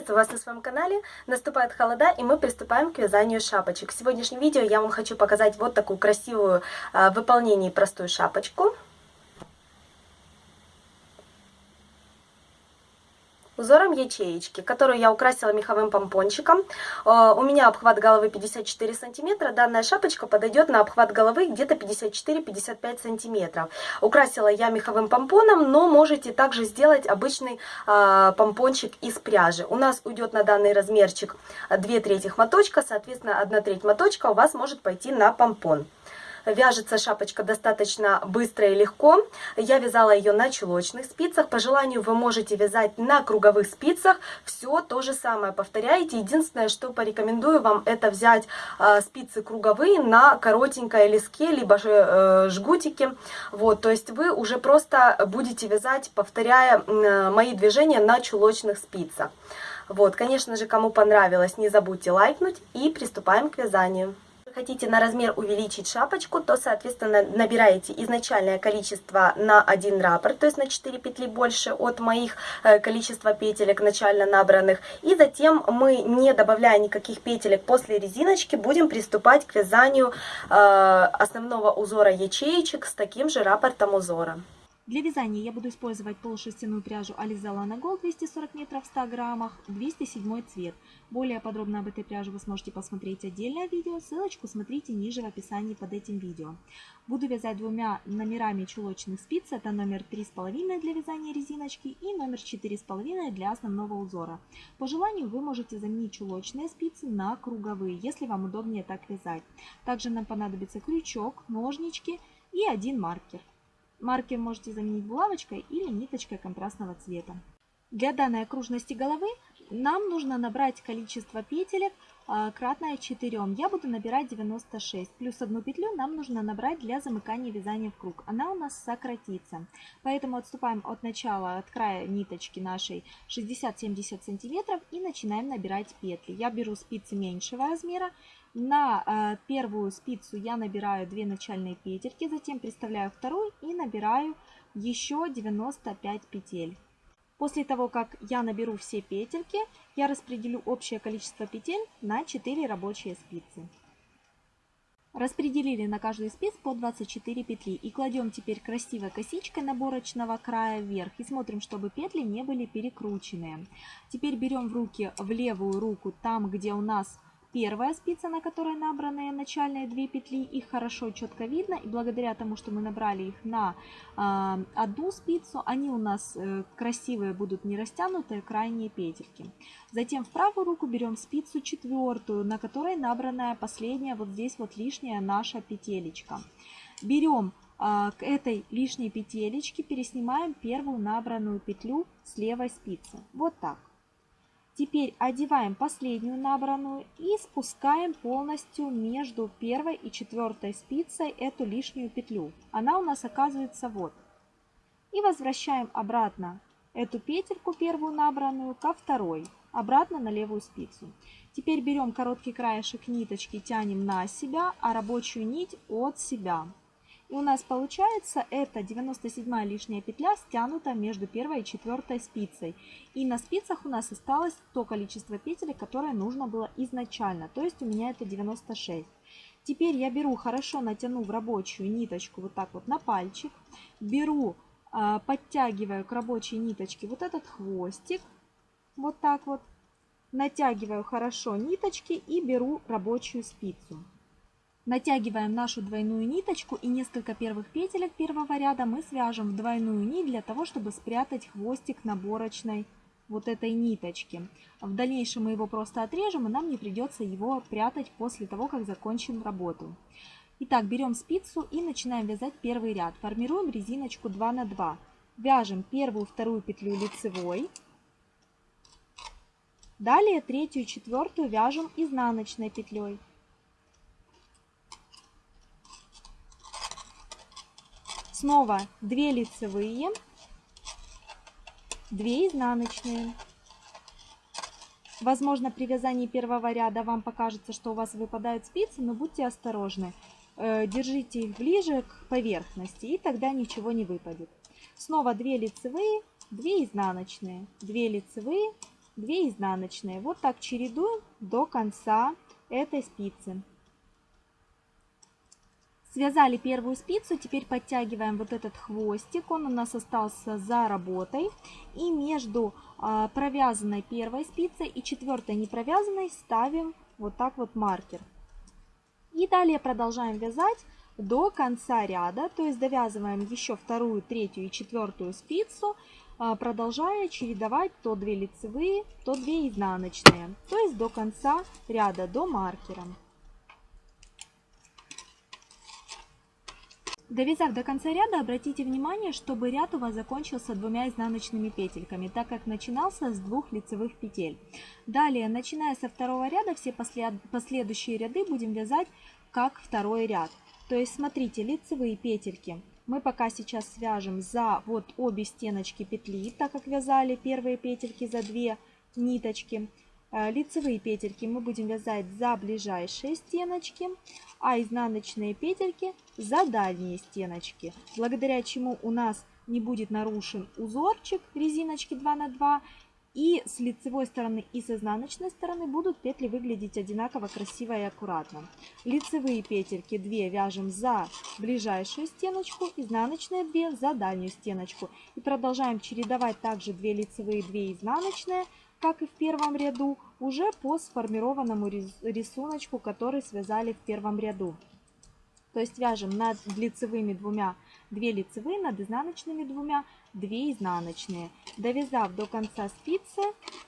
Приветствую вас на своем канале. Наступает холода, и мы приступаем к вязанию шапочек. В сегодняшнем видео я вам хочу показать вот такую красивую а, в выполнении простую шапочку. Узором ячеечки, которую я украсила меховым помпончиком. Э, у меня обхват головы 54 сантиметра. Данная шапочка подойдет на обхват головы где-то 54-55 сантиметров. Украсила я меховым помпоном, но можете также сделать обычный э, помпончик из пряжи. У нас уйдет на данный размерчик 2 трети моточка, соответственно 1 треть моточка у вас может пойти на помпон. Вяжется шапочка достаточно быстро и легко. Я вязала ее на чулочных спицах. По желанию вы можете вязать на круговых спицах. Все то же самое повторяете. Единственное, что порекомендую вам, это взять э, спицы круговые на коротенькой леске, либо же э, жгутики. Вот, то есть вы уже просто будете вязать, повторяя мои движения на чулочных спицах. Вот, конечно же, кому понравилось, не забудьте лайкнуть и приступаем к вязанию хотите на размер увеличить шапочку, то, соответственно, набираете изначальное количество на один раппорт, то есть на 4 петли больше от моих э, количества петелек начально набранных. И затем мы, не добавляя никаких петелек после резиночки, будем приступать к вязанию э, основного узора ячеечек с таким же раппортом узора. Для вязания я буду использовать полушерстяную пряжу Aliza Lana Gold 240 метров в 100 граммах, 207 цвет. Более подробно об этой пряже вы сможете посмотреть отдельное видео, ссылочку смотрите ниже в описании под этим видео. Буду вязать двумя номерами чулочных спиц, это номер 3,5 для вязания резиночки и номер 4,5 для основного узора. По желанию вы можете заменить чулочные спицы на круговые, если вам удобнее так вязать. Также нам понадобится крючок, ножнички и один маркер. Маркер можете заменить булавочкой или ниточкой контрастного цвета. Для данной окружности головы нам нужно набрать количество петелек а, кратное 4. Я буду набирать 96. Плюс одну петлю нам нужно набрать для замыкания вязания в круг. Она у нас сократится. Поэтому отступаем от начала, от края ниточки нашей 60-70 сантиметров и начинаем набирать петли. Я беру спицы меньшего размера. На э, первую спицу я набираю 2 начальные петельки, затем приставляю вторую и набираю еще 95 петель. После того, как я наберу все петельки, я распределю общее количество петель на 4 рабочие спицы. Распределили на каждую спиц по 24 петли и кладем теперь красивой косичкой наборочного края вверх и смотрим, чтобы петли не были перекрученные. Теперь берем в руки в левую руку там, где у нас Первая спица, на которой набраны начальные две петли, их хорошо четко видно. И благодаря тому, что мы набрали их на э, одну спицу, они у нас э, красивые будут не растянутые крайние петельки. Затем в правую руку берем спицу четвертую, на которой набранная последняя, вот здесь вот лишняя наша петелечка. Берем э, к этой лишней петелечке, переснимаем первую набранную петлю с левой спицы. Вот так. Теперь одеваем последнюю набранную и спускаем полностью между первой и четвертой спицей эту лишнюю петлю. Она у нас оказывается вот. И возвращаем обратно эту петельку первую набранную ко второй, обратно на левую спицу. Теперь берем короткий краешек ниточки, тянем на себя, а рабочую нить от себя. И у нас получается это 97 лишняя петля стянута между первой и четвертой спицей. И на спицах у нас осталось то количество петель, которое нужно было изначально. То есть у меня это 96. Теперь я беру, хорошо натяну в рабочую ниточку вот так вот на пальчик. Беру, а, подтягиваю к рабочей ниточке вот этот хвостик. Вот так вот. Натягиваю хорошо ниточки и беру рабочую спицу. Натягиваем нашу двойную ниточку и несколько первых петелек первого ряда мы свяжем в двойную нить для того, чтобы спрятать хвостик наборочной вот этой ниточки. В дальнейшем мы его просто отрежем, и нам не придется его прятать после того, как закончим работу. Итак, берем спицу и начинаем вязать первый ряд. Формируем резиночку 2 на 2. Вяжем первую, вторую петлю лицевой. Далее третью четвертую вяжем изнаночной петлей. Снова 2 лицевые, 2 изнаночные. Возможно, при вязании первого ряда вам покажется, что у вас выпадают спицы, но будьте осторожны. Э, держите их ближе к поверхности, и тогда ничего не выпадет. Снова 2 лицевые, 2 изнаночные, 2 лицевые, 2 изнаночные. Вот так чередуем до конца этой спицы. Связали первую спицу, теперь подтягиваем вот этот хвостик, он у нас остался за работой. И между а, провязанной первой спицей и четвертой не провязанной ставим вот так вот маркер. И далее продолжаем вязать до конца ряда, то есть довязываем еще вторую, третью и четвертую спицу, а, продолжая чередовать то 2 лицевые, то 2 изнаночные, то есть до конца ряда, до маркера. Довязав до конца ряда, обратите внимание, чтобы ряд у вас закончился двумя изнаночными петельками, так как начинался с двух лицевых петель. Далее, начиная со второго ряда, все послед... последующие ряды будем вязать как второй ряд. То есть, смотрите, лицевые петельки мы пока сейчас свяжем за вот обе стеночки петли, так как вязали первые петельки за две ниточки. Э, лицевые петельки мы будем вязать за ближайшие стеночки, а изнаночные петельки за дальние стеночки, благодаря чему у нас не будет нарушен узорчик резиночки 2 на 2 и с лицевой стороны и с изнаночной стороны будут петли выглядеть одинаково красиво и аккуратно. Лицевые петельки 2 вяжем за ближайшую стеночку, изнаночные 2 за дальнюю стеночку. И продолжаем чередовать также 2 лицевые, 2 изнаночные как и в первом ряду, уже по сформированному рисунку, который связали в первом ряду. То есть вяжем над лицевыми двумя 2 лицевые, над изнаночными двумя 2 изнаночные. Довязав до конца спицы,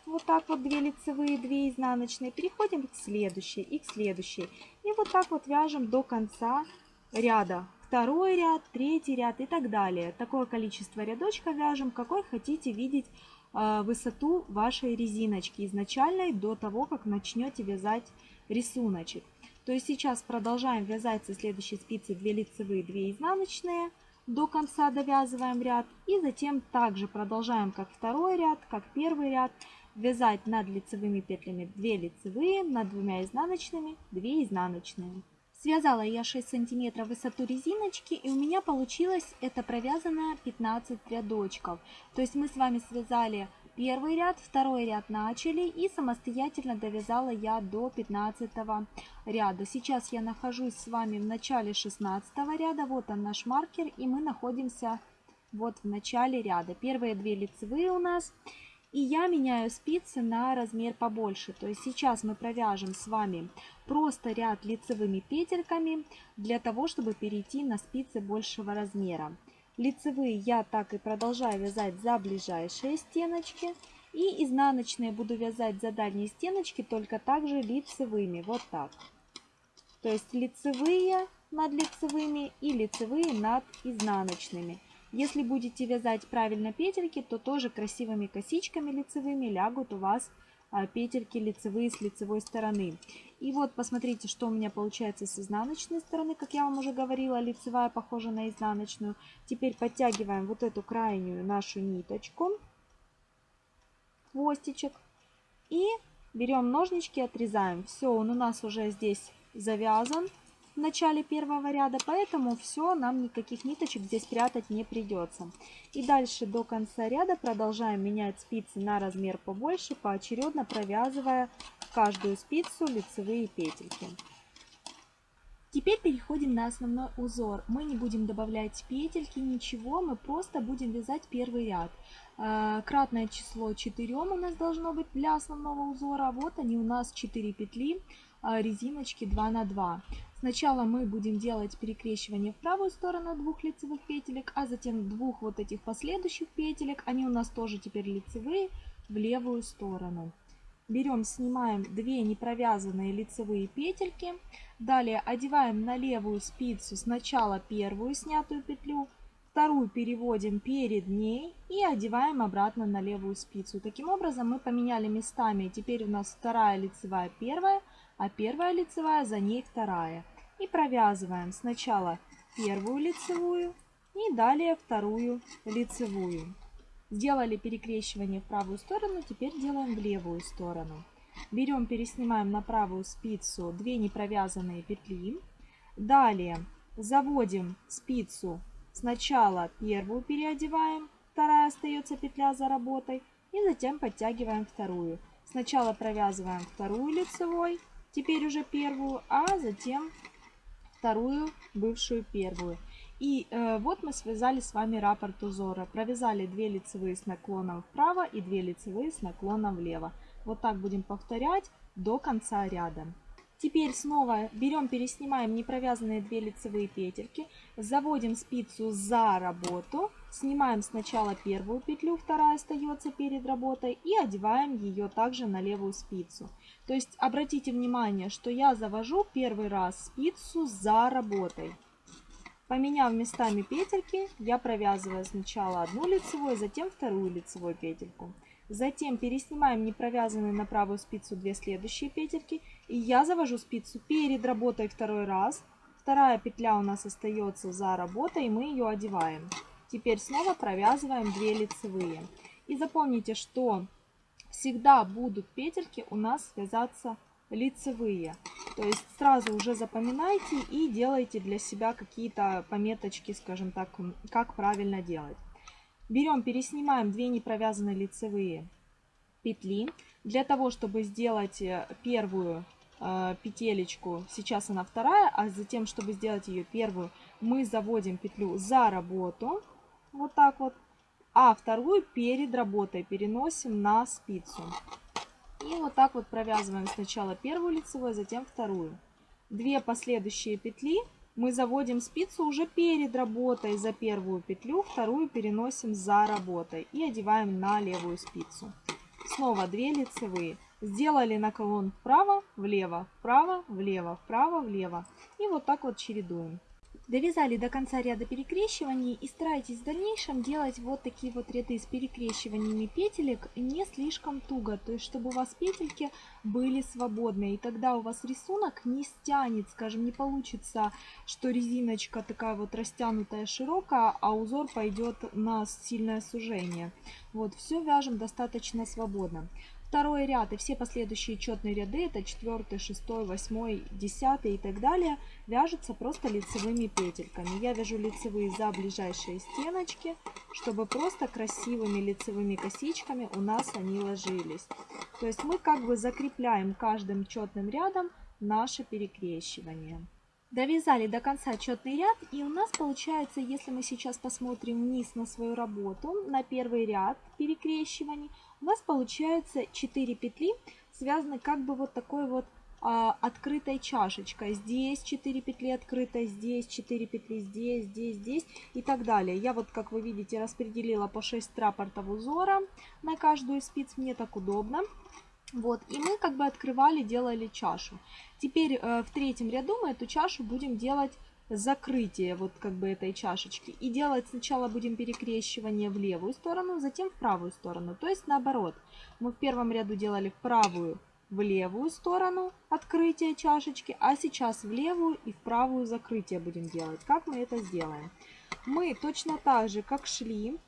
вот так вот 2 лицевые, 2 изнаночные, переходим к следующей и к следующей. И вот так вот вяжем до конца ряда. Второй ряд, третий ряд и так далее. Такое количество рядочка вяжем, какой хотите видеть высоту вашей резиночки изначальной до того, как начнете вязать рисуночек. То есть сейчас продолжаем вязать со следующей спицы 2 лицевые, 2 изнаночные, до конца довязываем ряд и затем также продолжаем как второй ряд, как первый ряд, вязать над лицевыми петлями 2 лицевые, над двумя изнаночными 2 изнаночные. Связала я 6 сантиметров высоту резиночки и у меня получилось это провязано 15 рядочков. То есть мы с вами связали первый ряд, второй ряд начали и самостоятельно довязала я до 15 ряда. Сейчас я нахожусь с вами в начале 16 ряда, вот он наш маркер и мы находимся вот в начале ряда. Первые две лицевые у нас. И я меняю спицы на размер побольше. То есть сейчас мы провяжем с вами просто ряд лицевыми петельками для того, чтобы перейти на спицы большего размера. Лицевые я так и продолжаю вязать за ближайшие стеночки. И изнаночные буду вязать за дальние стеночки, только также лицевыми. Вот так. То есть лицевые над лицевыми и лицевые над изнаночными. Если будете вязать правильно петельки, то тоже красивыми косичками лицевыми лягут у вас а, петельки лицевые с лицевой стороны. И вот посмотрите, что у меня получается с изнаночной стороны. Как я вам уже говорила, лицевая похожа на изнаночную. Теперь подтягиваем вот эту крайнюю нашу ниточку, хвостичек. И берем ножнички, отрезаем. Все, он у нас уже здесь завязан в начале первого ряда, поэтому все, нам никаких ниточек здесь прятать не придется. И дальше до конца ряда продолжаем менять спицы на размер побольше, поочередно провязывая каждую спицу лицевые петельки. Теперь переходим на основной узор. Мы не будем добавлять петельки, ничего, мы просто будем вязать первый ряд. Э, кратное число 4 у нас должно быть для основного узора. Вот они у нас 4 петли э, резиночки 2 на 2. Сначала мы будем делать перекрещивание в правую сторону двух лицевых петелек, а затем двух вот этих последующих петелек, они у нас тоже теперь лицевые, в левую сторону. Берем, снимаем две непровязанные лицевые петельки. Далее одеваем на левую спицу сначала первую снятую петлю, вторую переводим перед ней и одеваем обратно на левую спицу. Таким образом мы поменяли местами. Теперь у нас вторая лицевая первая, а первая лицевая за ней вторая и провязываем сначала первую лицевую и далее вторую лицевую. Сделали перекрещивание в правую сторону, теперь делаем в левую сторону. Берем, переснимаем на правую спицу 2 непровязанные петли. Далее заводим спицу, сначала первую переодеваем, вторая остается петля за работой, и затем подтягиваем вторую. Сначала провязываем вторую лицевой, теперь уже первую, а затем вторую, бывшую первую. И э, вот мы связали с вами раппорт узора. Провязали 2 лицевые с наклоном вправо и 2 лицевые с наклоном влево. Вот так будем повторять до конца ряда. Теперь снова берем, переснимаем непровязанные 2 лицевые петельки, заводим спицу за работу, снимаем сначала первую петлю, вторая остается перед работой и одеваем ее также на левую спицу. То есть обратите внимание, что я завожу первый раз спицу за работой. Поменяв местами петельки, я провязываю сначала одну лицевую, затем вторую лицевую петельку. Затем переснимаем не провязанные на правую спицу две следующие петельки. И я завожу спицу перед работой второй раз. Вторая петля у нас остается за работой, и мы ее одеваем. Теперь снова провязываем 2 лицевые. И запомните, что всегда будут петельки у нас связаться лицевые. То есть сразу уже запоминайте и делайте для себя какие-то пометочки, скажем так, как правильно делать. Берем, переснимаем две непровязанные лицевые петли. Для того, чтобы сделать э, первую э, петелечку, сейчас она вторая, а затем, чтобы сделать ее первую, мы заводим петлю за работу, вот так вот, а вторую перед работой переносим на спицу. И вот так вот провязываем сначала первую лицевую, затем вторую. Две последующие петли мы заводим спицу уже перед работой за первую петлю, вторую переносим за работой и одеваем на левую спицу. Снова 2 лицевые. Сделали наклон вправо, влево, вправо, влево, вправо, влево. И вот так вот чередуем. Довязали до конца ряда перекрещиваний и старайтесь в дальнейшем делать вот такие вот ряды с перекрещиваниями петелек не слишком туго, то есть чтобы у вас петельки были свободные, и тогда у вас рисунок не стянет, скажем, не получится, что резиночка такая вот растянутая широкая, а узор пойдет на сильное сужение. Вот, все вяжем достаточно свободно. Второй ряд и все последующие четные ряды, это 4, 6, 8, 10 и так далее, вяжутся просто лицевыми петельками. Я вяжу лицевые за ближайшие стеночки, чтобы просто красивыми лицевыми косичками у нас они ложились. То есть мы как бы закрепляем каждым четным рядом наше перекрещивание. Довязали до конца четный ряд и у нас получается, если мы сейчас посмотрим вниз на свою работу, на первый ряд перекрещиваний, у нас получается 4 петли, связаны как бы вот такой вот а, открытой чашечкой. Здесь 4 петли открытой, здесь 4 петли, здесь, здесь, здесь и так далее. Я вот, как вы видите, распределила по 6 рапортов узора на каждую из спиц, мне так удобно. Вот, и мы как бы открывали, делали чашу. Теперь э, в третьем ряду мы эту чашу будем делать закрытие вот как бы этой чашечки. И делать сначала будем перекрещивание в левую сторону, затем в правую сторону. То есть наоборот. Мы в первом ряду делали в правую, в левую сторону открытие чашечки, а сейчас в левую и в правую закрытие будем делать. Как мы это сделаем? Мы точно так же, как шли,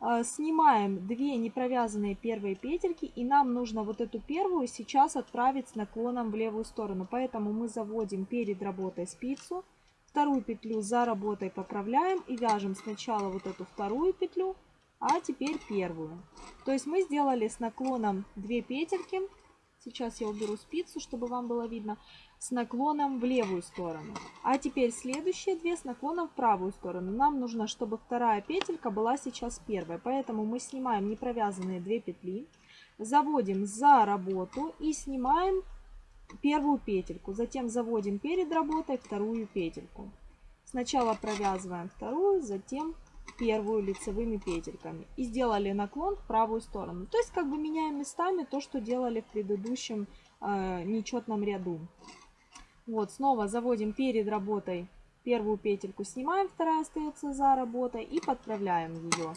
э, снимаем две непровязанные первые петельки и нам нужно вот эту первую сейчас отправить с наклоном в левую сторону. Поэтому мы заводим перед работой спицу, Вторую петлю за работой поправляем и вяжем сначала вот эту вторую петлю, а теперь первую. То есть мы сделали с наклоном 2 петельки. Сейчас я уберу спицу, чтобы вам было видно. С наклоном в левую сторону. А теперь следующие две с наклоном в правую сторону. Нам нужно, чтобы вторая петелька была сейчас первой. Поэтому мы снимаем непровязанные 2 петли. Заводим за работу и снимаем первую петельку, затем заводим перед работой вторую петельку. Сначала провязываем вторую, затем первую лицевыми петельками. И сделали наклон в правую сторону. То есть как бы меняем местами то, что делали в предыдущем э, нечетном ряду. Вот, снова заводим перед работой первую петельку, снимаем, вторая остается за работой и подправляем ее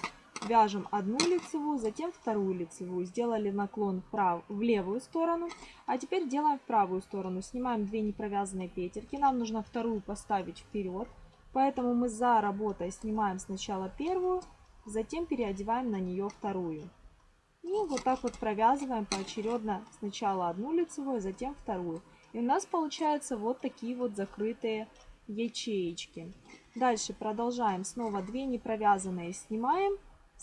вяжем одну лицевую, затем вторую лицевую. Сделали наклон вправо, в левую сторону. А теперь делаем в правую сторону. Снимаем две непровязанные петельки. Нам нужно вторую поставить вперед. Поэтому мы за работой снимаем сначала первую, затем переодеваем на нее вторую. И вот так вот провязываем поочередно сначала одну лицевую, затем вторую. И у нас получаются вот такие вот закрытые ячеечки. Дальше продолжаем. Снова 2 непровязанные снимаем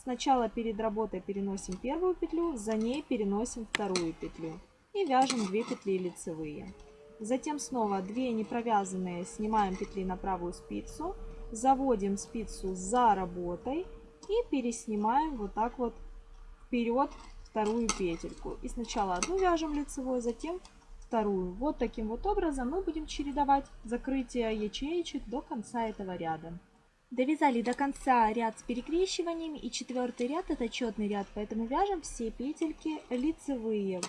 Сначала перед работой переносим первую петлю, за ней переносим вторую петлю и вяжем 2 петли лицевые. Затем снова 2 непровязанные снимаем петли на правую спицу, заводим спицу за работой и переснимаем вот так вот вперед вторую петельку. И сначала одну вяжем лицевой, затем вторую. Вот таким вот образом мы будем чередовать закрытие ячеечек до конца этого ряда. Довязали до конца ряд с перекрещиваниями и четвертый ряд это четный ряд, поэтому вяжем все петельки лицевые.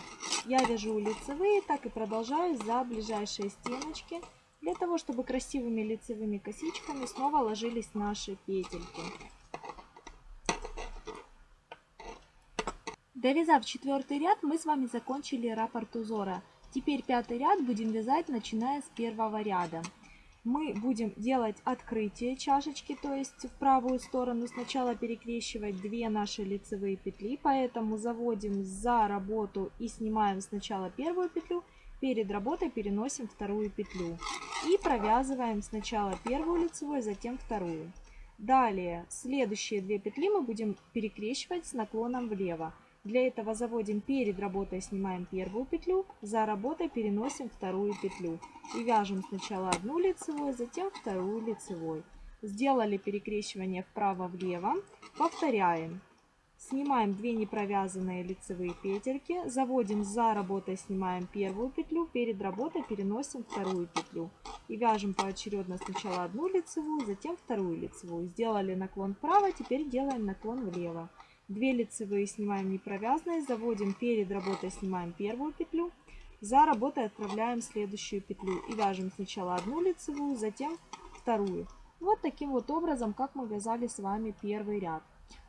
Я вяжу лицевые, так и продолжаю за ближайшие стеночки, для того, чтобы красивыми лицевыми косичками снова ложились наши петельки. Довязав четвертый ряд, мы с вами закончили раппорт узора. Теперь пятый ряд будем вязать, начиная с первого ряда. Мы будем делать открытие чашечки, то есть в правую сторону сначала перекрещивать две наши лицевые петли, поэтому заводим за работу и снимаем сначала первую петлю, перед работой переносим вторую петлю и провязываем сначала первую лицевую, затем вторую. Далее следующие две петли мы будем перекрещивать с наклоном влево. Для этого заводим перед работой, снимаем первую петлю, за работой переносим вторую петлю. И вяжем сначала одну лицевую, затем вторую лицевой. Сделали перекрещивание вправо-влево, повторяем. Снимаем 2 непровязанные лицевые петельки, заводим за работой, снимаем первую петлю, перед работой переносим вторую петлю. И вяжем поочередно сначала одну лицевую, затем вторую лицевую. Сделали наклон вправо, теперь делаем наклон влево. 2 лицевые снимаем не провязанные, заводим перед работой, снимаем первую петлю, за работой отправляем следующую петлю и вяжем сначала одну лицевую, затем вторую. Вот таким вот образом, как мы вязали с вами первый ряд.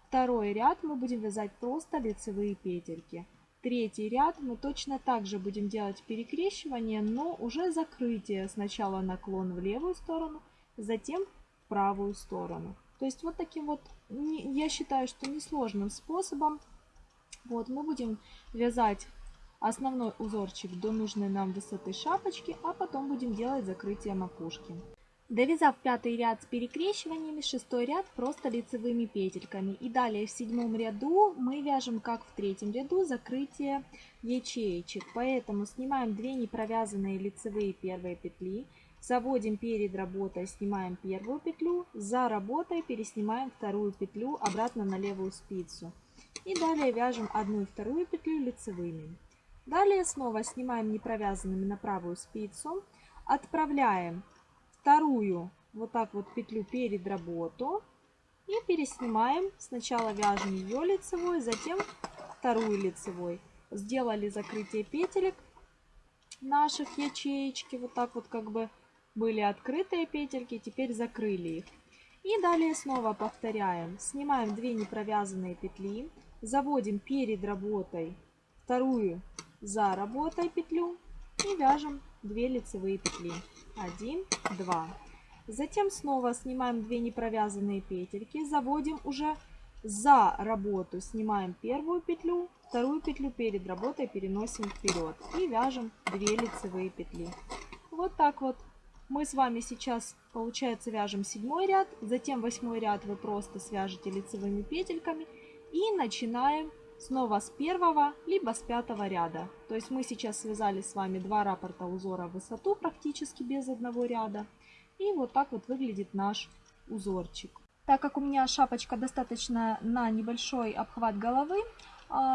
Второй ряд мы будем вязать просто лицевые петельки. Третий ряд мы точно так же будем делать перекрещивание, но уже закрытие. Сначала наклон в левую сторону, затем в правую сторону. То есть вот таким вот, я считаю, что несложным способом вот мы будем вязать основной узорчик до нужной нам высоты шапочки, а потом будем делать закрытие макушки. Довязав пятый ряд с перекрещиваниями, шестой ряд просто лицевыми петельками. И далее в седьмом ряду мы вяжем, как в третьем ряду, закрытие ячеечек. Поэтому снимаем 2 непровязанные лицевые первые петли, Заводим перед работой, снимаем первую петлю, за работой переснимаем вторую петлю обратно на левую спицу. И далее вяжем одну и вторую петлю лицевыми. Далее снова снимаем непровязанными на правую спицу, отправляем вторую вот так вот петлю перед работу и переснимаем. Сначала вяжем ее лицевой, затем вторую лицевой. Сделали закрытие петелек наших ячеечки, вот так вот как бы были открытые петельки, теперь закрыли их. И далее снова повторяем. Снимаем 2 непровязанные петли, заводим перед работой вторую за работой петлю и вяжем 2 лицевые петли. 1, 2. Затем снова снимаем 2 непровязанные петельки, заводим уже за работу, снимаем первую петлю, вторую петлю перед работой переносим вперед и вяжем 2 лицевые петли. Вот так вот мы с вами сейчас, получается, вяжем седьмой ряд, затем восьмой ряд вы просто свяжете лицевыми петельками и начинаем снова с первого, либо с пятого ряда. То есть мы сейчас связали с вами два раппорта узора в высоту практически без одного ряда. И вот так вот выглядит наш узорчик. Так как у меня шапочка достаточно на небольшой обхват головы,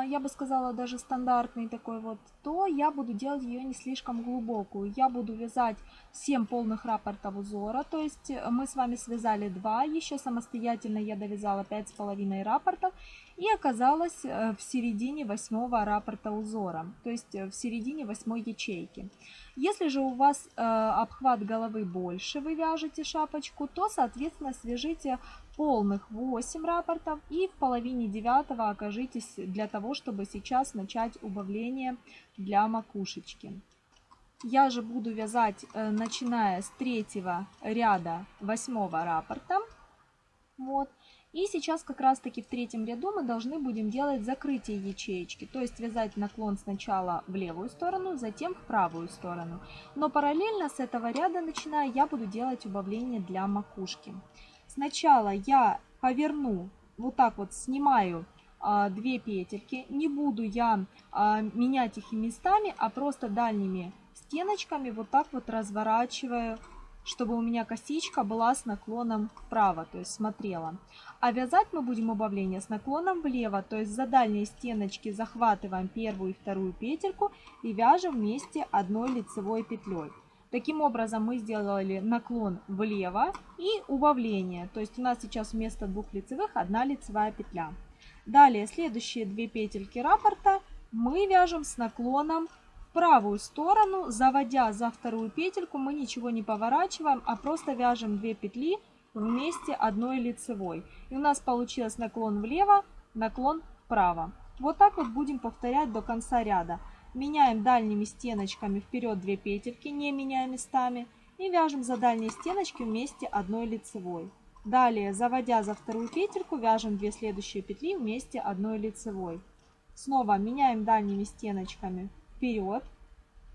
я бы сказала, даже стандартный такой вот, то я буду делать ее не слишком глубокую. Я буду вязать 7 полных раппортов узора, то есть мы с вами связали 2, еще самостоятельно я довязала 5,5 раппортов и оказалась э, в середине 8 раппорта узора, то есть э, в середине 8 ячейки. Если же у вас э, обхват головы больше, вы вяжете шапочку, то, соответственно, свяжите полных 8 рапортов и в половине девятого окажитесь для того, чтобы сейчас начать убавление для макушечки. Я же буду вязать, э, начиная с третьего ряда восьмого раппорта. Вот. И сейчас как раз таки в третьем ряду мы должны будем делать закрытие ячеечки, то есть вязать наклон сначала в левую сторону, затем в правую сторону. Но параллельно с этого ряда начиная я буду делать убавление для макушки. Сначала я поверну вот так вот снимаю а, две петельки. Не буду я а, менять их местами, а просто дальними стеночками вот так вот разворачиваю, чтобы у меня косичка была с наклоном вправо, то есть смотрела. А вязать мы будем убавление с наклоном влево, то есть за дальние стеночки захватываем первую и вторую петельку и вяжем вместе одной лицевой петлей. Таким образом мы сделали наклон влево и убавление, то есть у нас сейчас вместо двух лицевых одна лицевая петля. Далее следующие две петельки раппорта мы вяжем с наклоном в правую сторону, заводя за вторую петельку, мы ничего не поворачиваем, а просто вяжем 2 петли вместе одной лицевой. И у нас получилось наклон влево, наклон вправо. Вот так вот будем повторять до конца ряда. Меняем дальними стеночками вперед 2 петельки, не меняя местами. И вяжем за дальние стеночки вместе одной лицевой. Далее, заводя за вторую петельку, вяжем 2 следующие петли вместе одной лицевой. Снова меняем дальними стеночками вперед.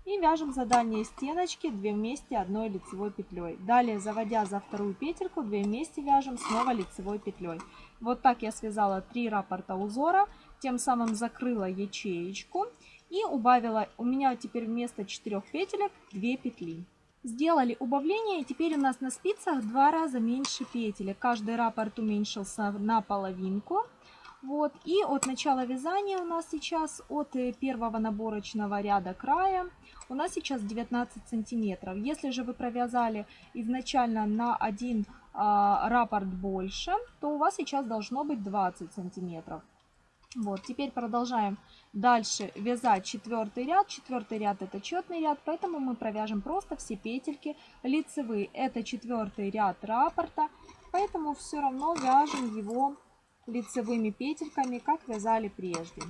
И вяжем за дальние стеночки 2 вместе одной лицевой петлей. Далее, заводя за вторую петельку, 2 вместе вяжем снова лицевой петлей. Вот так я связала 3 раппорта узора, тем самым закрыла ячеечку и убавила, у меня теперь вместо 4 петелек 2 петли. Сделали убавление, и теперь у нас на спицах два раза меньше петелек. Каждый раппорт уменьшился на половинку. Вот. И от начала вязания у нас сейчас, от э, первого наборочного ряда края, у нас сейчас 19 сантиметров. Если же вы провязали изначально на один а, раппорт больше, то у вас сейчас должно быть 20 сантиметров. Вот, теперь продолжаем дальше вязать четвертый ряд. Четвертый ряд это четный ряд, поэтому мы провяжем просто все петельки лицевые. Это четвертый ряд раппорта, поэтому все равно вяжем его лицевыми петельками, как вязали прежде.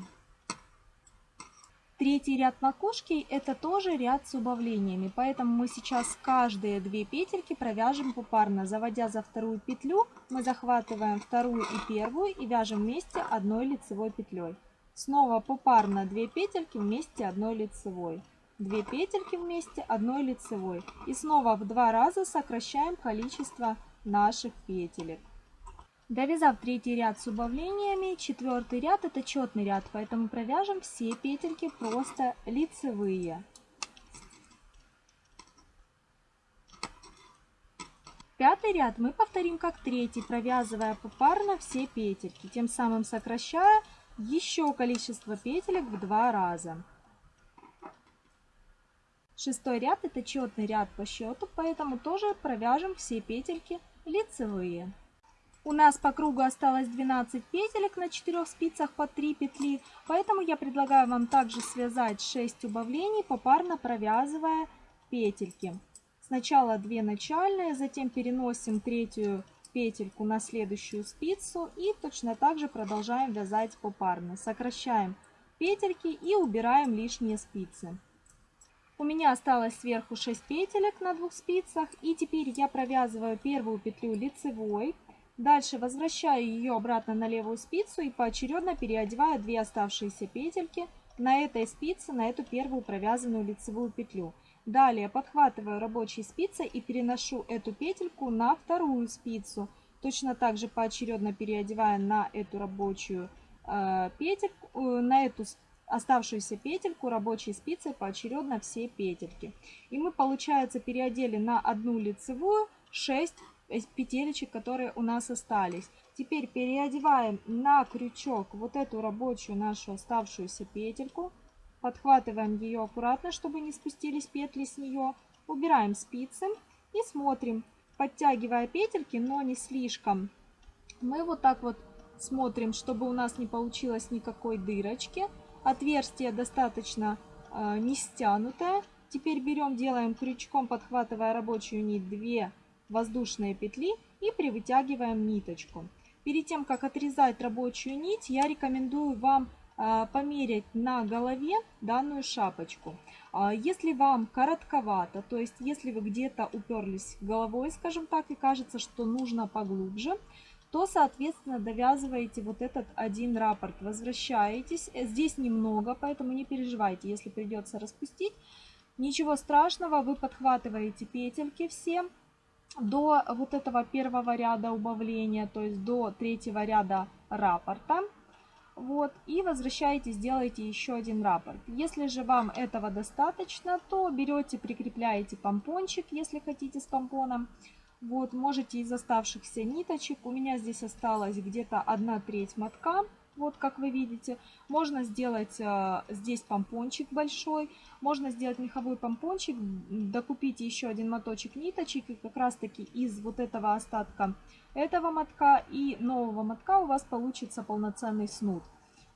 Третий ряд макушки это тоже ряд с убавлениями, поэтому мы сейчас каждые две петельки провяжем попарно. Заводя за вторую петлю, мы захватываем вторую и первую и вяжем вместе одной лицевой петлей. Снова попарно 2 петельки вместе одной лицевой. 2 петельки вместе одной лицевой. И снова в два раза сокращаем количество наших петелек. Довязав третий ряд с убавлениями, четвертый ряд это четный ряд, поэтому провяжем все петельки просто лицевые. Пятый ряд мы повторим как третий, провязывая попарно все петельки, тем самым сокращая еще количество петелек в два раза. Шестой ряд это четный ряд по счету, поэтому тоже провяжем все петельки лицевые. У нас по кругу осталось 12 петелек на 4 спицах по 3 петли, поэтому я предлагаю вам также связать 6 убавлений, попарно провязывая петельки. Сначала 2 начальные, затем переносим третью петельку на следующую спицу и точно так же продолжаем вязать попарно. Сокращаем петельки и убираем лишние спицы. У меня осталось сверху 6 петелек на двух спицах и теперь я провязываю первую петлю лицевой, Дальше возвращаю ее обратно на левую спицу и поочередно переодеваю две оставшиеся петельки на этой спице, на эту первую провязанную лицевую петлю. Далее подхватываю рабочей спицей и переношу эту петельку на вторую спицу. Точно так же поочередно переодевая на эту рабочую э, петельку, э, на эту оставшуюся петельку рабочей спицей поочередно все петельки. И мы, получается, переодели на одну лицевую 6 петелечек, которые у нас остались. Теперь переодеваем на крючок вот эту рабочую нашу оставшуюся петельку. Подхватываем ее аккуратно, чтобы не спустились петли с нее. Убираем спицы и смотрим, подтягивая петельки, но не слишком. Мы вот так вот смотрим, чтобы у нас не получилось никакой дырочки. Отверстие достаточно э, не стянутое. Теперь берем, делаем крючком, подхватывая рабочую нить 2 воздушные петли и привытягиваем ниточку. Перед тем, как отрезать рабочую нить, я рекомендую вам а, померить на голове данную шапочку. А, если вам коротковато, то есть если вы где-то уперлись головой, скажем так, и кажется, что нужно поглубже, то, соответственно, довязываете вот этот один раппорт, возвращаетесь. Здесь немного, поэтому не переживайте, если придется распустить. Ничего страшного, вы подхватываете петельки все, до вот этого первого ряда убавления, то есть до третьего ряда раппорта. Вот, и возвращаетесь, делаете еще один раппорт. Если же вам этого достаточно, то берете, прикрепляете помпончик, если хотите с помпоном. Вот, можете из оставшихся ниточек, у меня здесь осталось где-то 1 треть мотка, вот как вы видите. Можно сделать э, здесь помпончик большой, можно сделать меховой помпончик, докупить еще один моточек ниточек и как раз таки из вот этого остатка этого мотка и нового мотка у вас получится полноценный снуд.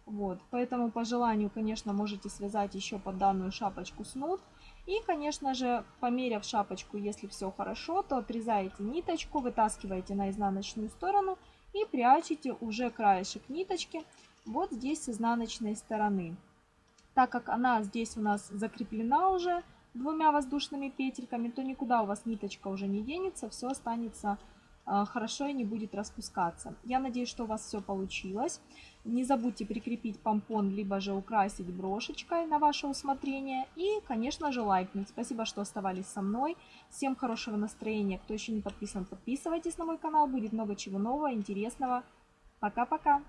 Вот, поэтому по желанию, конечно, можете связать еще под данную шапочку снуд. И, конечно же, померяв шапочку, если все хорошо, то отрезаете ниточку, вытаскиваете на изнаночную сторону и прячете уже краешек ниточки вот здесь с изнаночной стороны. Так как она здесь у нас закреплена уже двумя воздушными петельками, то никуда у вас ниточка уже не денется, все останется хорошо и не будет распускаться. Я надеюсь, что у вас все получилось. Не забудьте прикрепить помпон, либо же украсить брошечкой на ваше усмотрение. И, конечно же, лайкнуть. Спасибо, что оставались со мной. Всем хорошего настроения. Кто еще не подписан, подписывайтесь на мой канал. Будет много чего нового, интересного. Пока-пока.